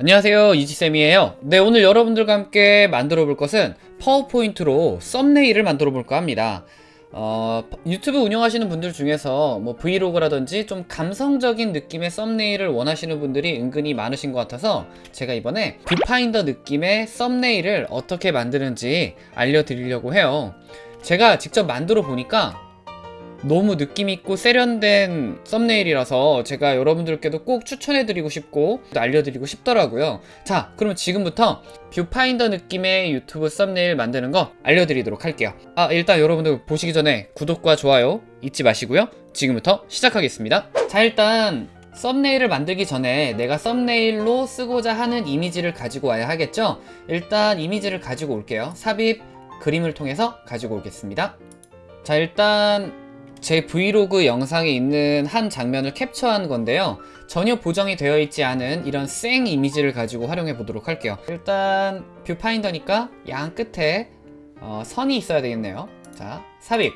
안녕하세요 이지쌤이에요. 네 오늘 여러분들과 함께 만들어 볼 것은 파워포인트로 썸네일을 만들어 볼까 합니다. 어, 유튜브 운영하시는 분들 중에서 뭐 브이로그라든지 좀 감성적인 느낌의 썸네일을 원하시는 분들이 은근히 많으신 것 같아서 제가 이번에 뷰파인더 느낌의 썸네일을 어떻게 만드는지 알려드리려고 해요. 제가 직접 만들어 보니까 너무 느낌있고 세련된 썸네일이라서 제가 여러분들께도 꼭 추천해드리고 싶고 알려드리고 싶더라고요. 자 그럼 지금부터 뷰파인더 느낌의 유튜브 썸네일 만드는 거 알려드리도록 할게요. 아 일단 여러분들 보시기 전에 구독과 좋아요 잊지 마시고요. 지금부터 시작하겠습니다. 자 일단 썸네일을 만들기 전에 내가 썸네일로 쓰고자 하는 이미지를 가지고 와야 하겠죠? 일단 이미지를 가지고 올게요. 삽입 그림을 통해서 가지고 오겠습니다. 자 일단 제 브이로그 영상에 있는 한 장면을 캡처한 건데요. 전혀 보정이 되어 있지 않은 이런 생 이미지를 가지고 활용해 보도록 할게요. 일단 뷰파인더니까 양 끝에 어, 선이 있어야 되겠네요. 자 삽입.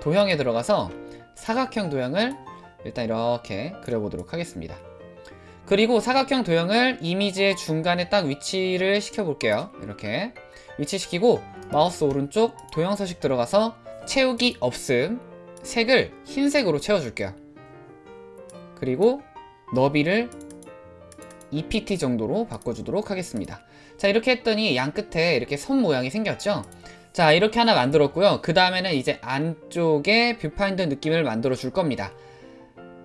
도형에 들어가서 사각형 도형을 일단 이렇게 그려보도록 하겠습니다. 그리고 사각형 도형을 이미지의 중간에 딱 위치를 시켜 볼게요. 이렇게 위치시키고 마우스 오른쪽 도형 서식 들어가서 채우기 없음 색을 흰색으로 채워줄게요. 그리고 너비를 2pt 정도로 바꿔주도록 하겠습니다. 자 이렇게 했더니 양 끝에 이렇게 선 모양이 생겼죠? 자 이렇게 하나 만들었고요. 그 다음에는 이제 안쪽에 뷰파인더 느낌을 만들어 줄 겁니다.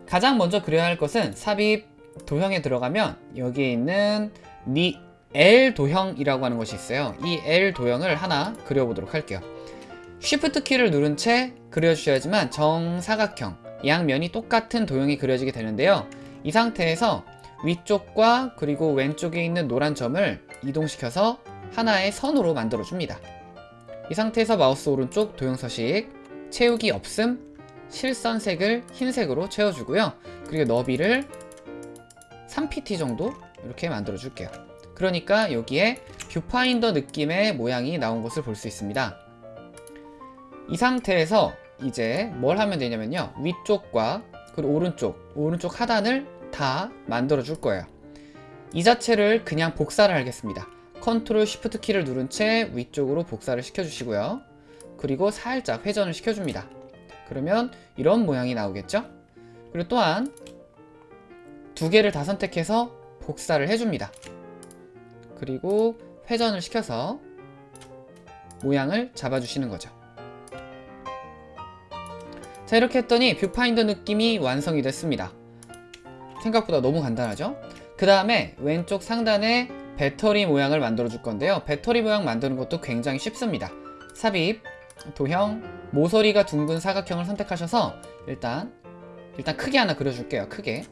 가장 먼저 그려야 할 것은 삽입 도형에 들어가면 여기에 있는 니 L 도형이라고 하는 것이 있어요. 이 L 도형을 하나 그려보도록 할게요 Shift 키를 누른 채 그려주셔야지만 정사각형 양면이 똑같은 도형이 그려지게 되는데요. 이 상태에서 위쪽과 그리고 왼쪽에 있는 노란 점을 이동시켜서 하나의 선으로 만들어 줍니다. 이 상태에서 마우스 오른쪽 도형 서식 채우기 없음 실선색을 흰색으로 채워주고요. 그리고 너비를 3pt 정도 이렇게 만들어 줄게요. 그러니까 여기에 뷰파인더 느낌의 모양이 나온 것을 볼 수 있습니다 이 상태에서 이제 뭘 하면 되냐면요. 위쪽과 그리고 오른쪽 오른쪽 하단을 다 만들어 줄 거예요. 이 자체를 그냥 복사를 하겠습니다. 컨트롤 쉬프트 키를 누른 채 위쪽으로 복사를 시켜 주시고요. 그리고 살짝 회전을 시켜 줍니다. 그러면 이런 모양이 나오겠죠? 그리고 또한 두 개를 다 선택해서 복사를 해줍니다. 그리고 회전을 시켜서 모양을 잡아주시는 거죠 자 이렇게 했더니 뷰파인더 느낌이 완성이 됐습니다. 생각보다 너무 간단하죠? 그 다음에 왼쪽 상단에 배터리 모양을 만들어 줄 건데요. 배터리 모양 만드는 것도 굉장히 쉽습니다. 삽입, 도형, 모서리가 둥근 사각형을 선택하셔서 일단 일단 크게 하나 그려줄게요 크게.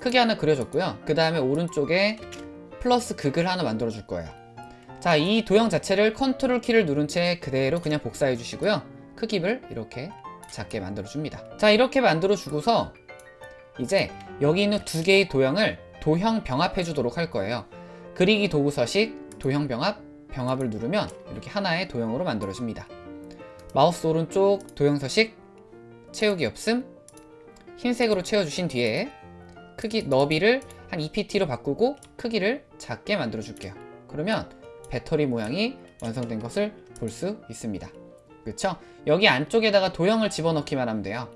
크게 하나 그려줬고요. 그 다음에 오른쪽에 플러스 극을 하나 만들어 줄 거예요. 자 이 도형 자체를 컨트롤 키를 누른 채 그대로 그냥 복사해 주시고요. 크기를 이렇게 작게 만들어 줍니다. 자 이렇게 만들어 주고서 이제 여기 있는 두 개의 도형을 도형 병합해 주도록 할 거예요. 그리기 도구 서식 도형 병합 병합을 누르면 이렇게 하나의 도형으로 만들어 줍니다. 마우스 오른쪽 도형 서식 채우기 없음 흰색으로 채워주신 뒤에 크기 너비를 한 EPT로 바꾸고 크기를 작게 만들어 줄게요. 그러면 배터리 모양이 완성된 것을 볼 수 있습니다 그쵸? 여기 안쪽에다가 도형을 집어넣기만 하면 돼요.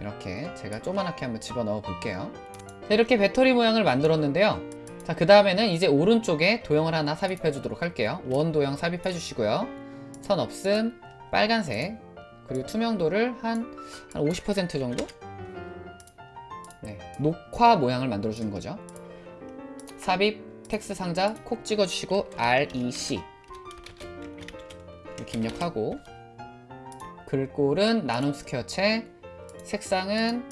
이렇게 제가 조그맣게 한번 집어넣어 볼게요. 자, 이렇게 배터리 모양을 만들었는데요. 자 그 다음에는 이제 오른쪽에 도형을 하나 삽입해 주도록 할게요. 원 도형 삽입해 주시고요. 선 없음 빨간색 그리고 투명도를 한, 한 50% 정도? 네, 녹화 모양을 만들어 주는 거죠. 삽입 텍스트 상자 콕 찍어 주시고 REC 이렇게 입력하고 글꼴은 나눔 스퀘어체 색상은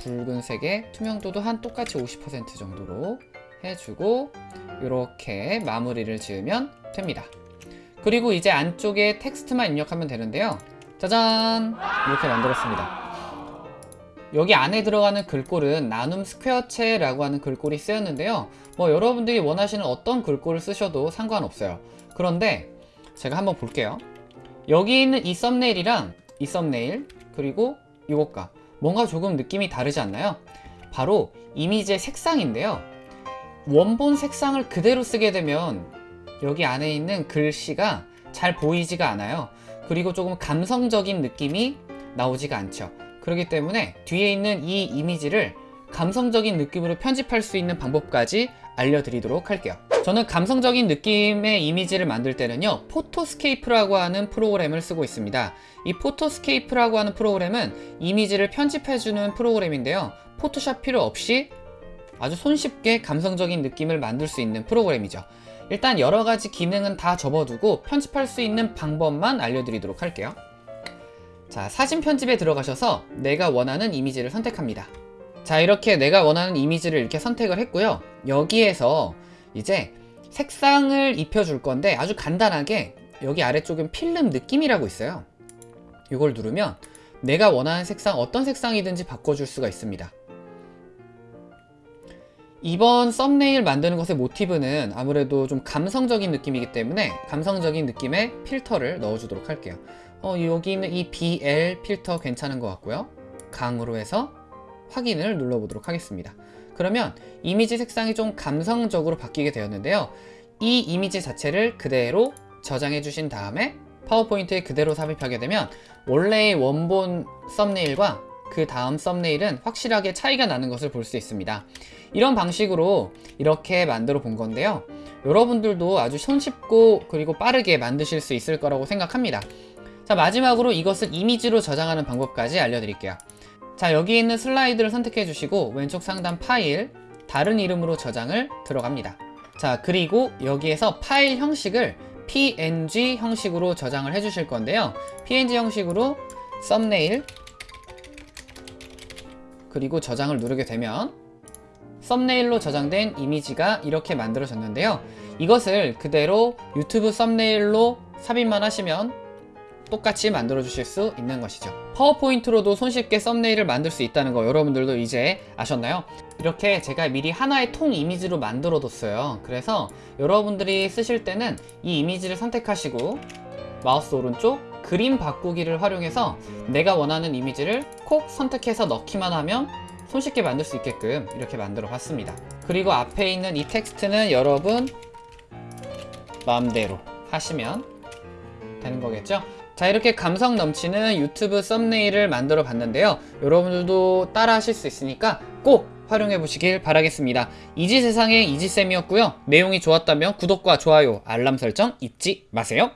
붉은색에 투명도도 한 똑같이 50% 정도로 해주고 이렇게 마무리를 지으면 됩니다. 그리고 이제 안쪽에 텍스트만 입력하면 되는데요. 짜잔! 이렇게 만들었습니다. 여기 안에 들어가는 글꼴은 나눔 스퀘어체라고 하는 글꼴이 쓰였는데요. 뭐 여러분들이 원하시는 어떤 글꼴을 쓰셔도 상관없어요. 그런데 제가 한번 볼게요 여기 있는 이 썸네일이랑 이 썸네일 그리고 이것과 뭔가 조금 느낌이 다르지 않나요? 바로 이미지의 색상인데요 원본 색상을 그대로 쓰게 되면 여기 안에 있는 글씨가 잘 보이지가 않아요. 그리고 조금 감성적인 느낌이 나오지가 않죠. 그렇기 때문에 뒤에 있는 이 이미지를 감성적인 느낌으로 편집할 수 있는 방법까지 알려드리도록 할게요. 저는 감성적인 느낌의 이미지를 만들 때는요, 포토스케이프라고 하는 프로그램을 쓰고 있습니다. 이 포토스케이프라고 하는 프로그램은 이미지를 편집해주는 프로그램인데요. 포토샵 필요 없이 아주 손쉽게 감성적인 느낌을 만들 수 있는 프로그램이죠. 일단 여러 가지 기능은 다 접어두고 편집할 수 있는 방법만 알려드리도록 할게요. 자, 사진 편집에 들어가셔서 내가 원하는 이미지를 선택합니다. 자, 이렇게 내가 원하는 이미지를 이렇게 선택을 했고요. 여기에서 이제 색상을 입혀줄 건데 아주 간단하게 여기 아래쪽엔 필름 느낌이라고 있어요. 이걸 누르면 내가 원하는 색상 어떤 색상이든지 바꿔줄 수가 있습니다. 이번 썸네일 만드는 것의 모티브는 아무래도 좀 감성적인 느낌이기 때문에 감성적인 느낌의 필터를 넣어주도록 할게요. 어, 여기 있는 이 BL 필터 괜찮은 것 같고요. 강으로 해서 확인을 눌러보도록 하겠습니다. 그러면 이미지 색상이 좀 감성적으로 바뀌게 되었는데요. 이 이미지 자체를 그대로 저장해 주신 다음에 파워포인트에 그대로 삽입하게 되면 원래의 원본 썸네일과 그 다음 썸네일은 확실하게 차이가 나는 것을 볼 수 있습니다. 이런 방식으로 이렇게 만들어 본 건데요. 여러분들도 아주 손쉽고 그리고 빠르게 만드실 수 있을 거라고 생각합니다. 자 마지막으로 이것을 이미지로 저장하는 방법까지 알려드릴게요. 자 여기 있는 슬라이드를 선택해 주시고 왼쪽 상단 파일 다른 이름으로 저장을 들어갑니다. 자 그리고 여기에서 파일 형식을 png 형식으로 저장을 해 주실 건데요. png 형식으로 썸네일 그리고 저장을 누르게 되면 썸네일로 저장된 이미지가 이렇게 만들어졌는데요. 이것을 그대로 유튜브 썸네일로 삽입만 하시면 똑같이 만들어 주실 수 있는 것이죠. 파워포인트로도 손쉽게 썸네일을 만들 수 있다는 거 여러분들도 이제 아셨나요? 이렇게 제가 미리 하나의 통 이미지로 만들어 뒀어요. 그래서 여러분들이 쓰실 때는 이 이미지를 선택하시고 마우스 오른쪽 그림 바꾸기를 활용해서 내가 원하는 이미지를 콕 선택해서 넣기만 하면 손쉽게 만들 수 있게끔 이렇게 만들어 봤습니다. 그리고 앞에 있는 이 텍스트는 여러분 마음대로 하시면 되는 거겠죠 자 이렇게 감성 넘치는 유튜브 썸네일을 만들어 봤는데요. 여러분들도 따라 하실 수 있으니까 꼭 활용해 보시길 바라겠습니다. 이지세상의 이지쌤이었고요. 내용이 좋았다면 구독과 좋아요 알람 설정 잊지 마세요